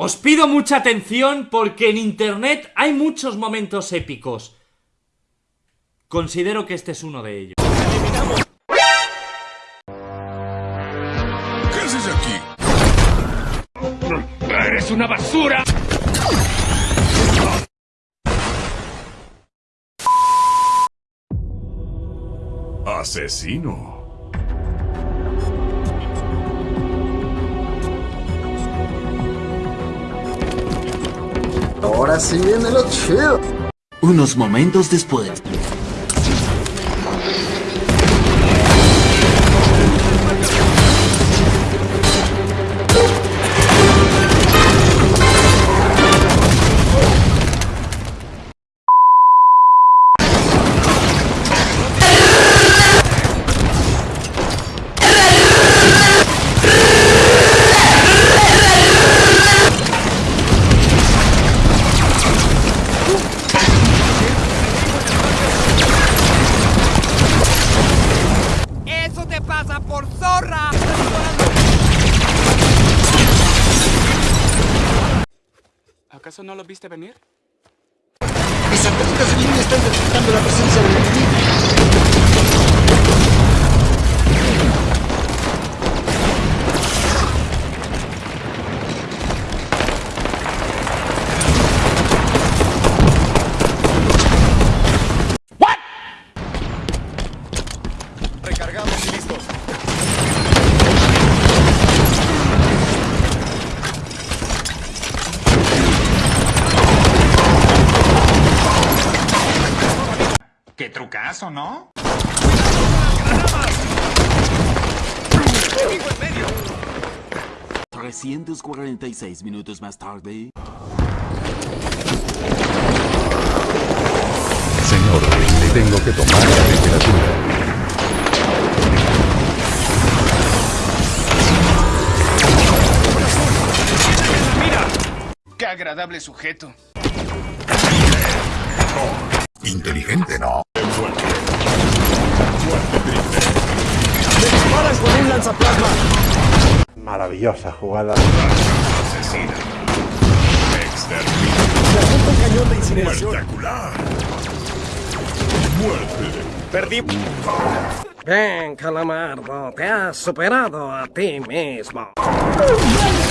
Os pido mucha atención porque en internet hay muchos momentos épicos. Considero que este es uno de ellos. ¿Qué haces aquí? ¡Eres una basura! Asesino. Ahora sí viene lo chido. Unos momentos después. ¿Acaso no lo viste venir? Mis satélites en línea están Qué trucazo, ¿no? 346 minutos más tarde. Señor, le tengo que tomar la temperatura. ¡Qué agradable sujeto! Inteligente, ¿no? Disparan con un lanzaplasma. Maravillosa jugada. Asesina. Apunta un cañón de incineración. Espectacular. Muerte. Perdí. Bien, Calamardo, te has superado a ti mismo. Así.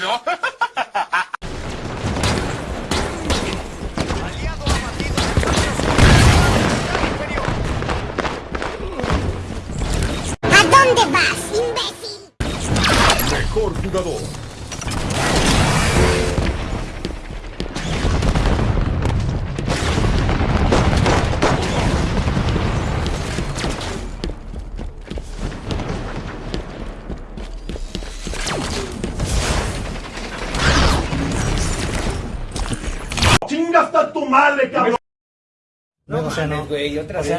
no? No, o sea, no. güey, otra vez. A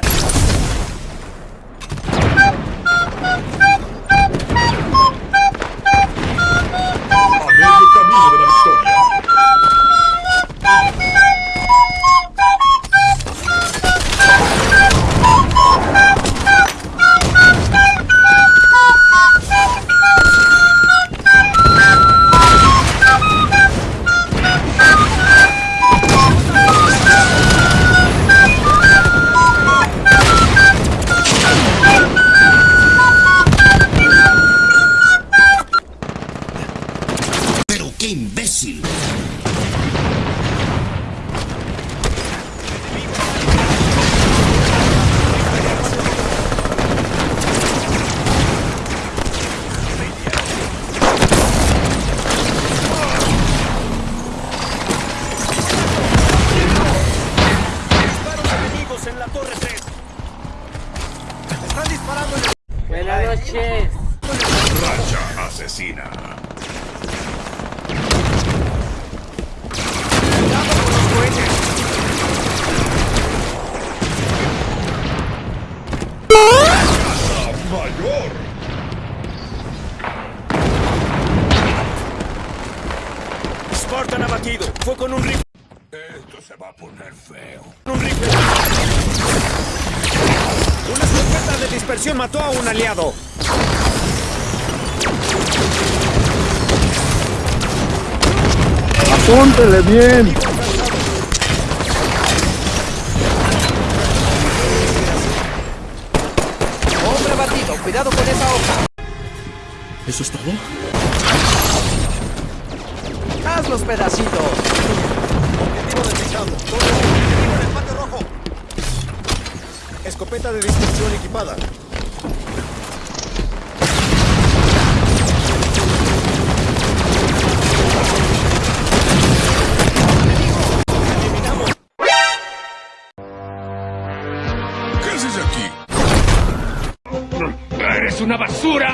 medio camino de la victoria. Con un rifle. Esto se va a poner feo. Un rifle. Una escopeta de dispersión mató a un aliado. Apúntele bien. Hombre abatido. Cuidado con esa hoja. ¿Eso es todo? Haz los pedacitos. Objetivo detectado. Todo objetivo en el patio rojo. Escopeta de dispersión equipada. ¿Qué haces aquí? ¡Eres una basura!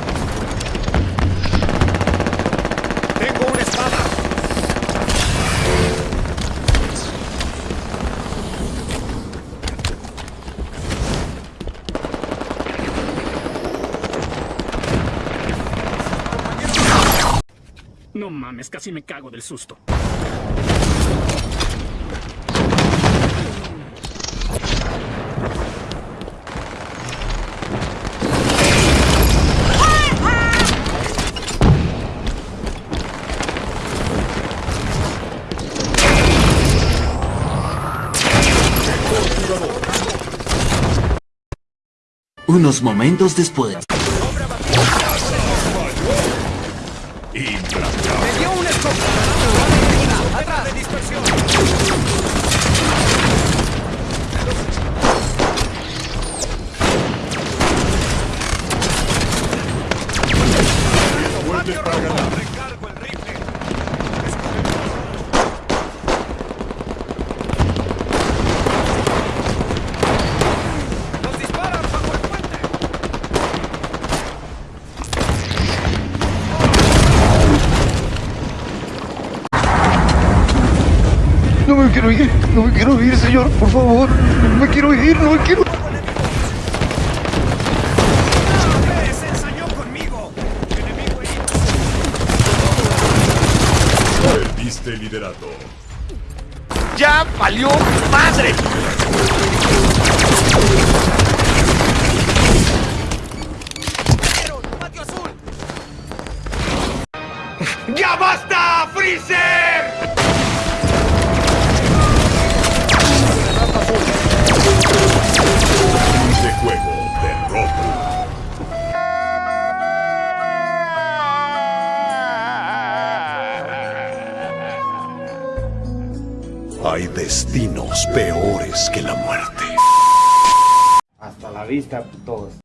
mames, casi me cago del susto. Unos momentos después. Let's go. No me quiero ir, no me quiero ir, señor, por favor. No me quiero ir, no me quiero. ¡Se ensañó conmigo! ¡Enemigo herido! Perdiste liderato. ¡Ya valió madre! ¡Ya basta, Freezer! destinos peores que la muerte. Hasta la vista, todos.